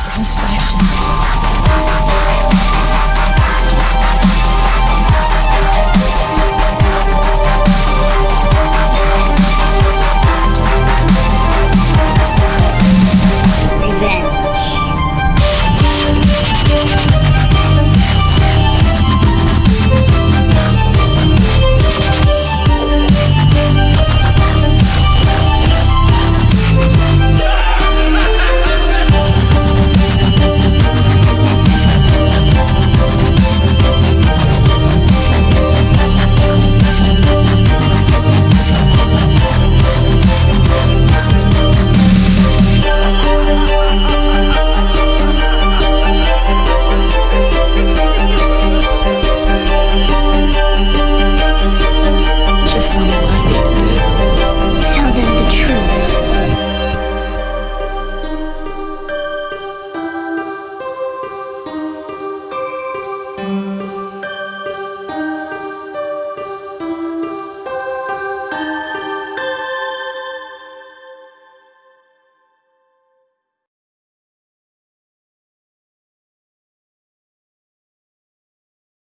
satisfaction.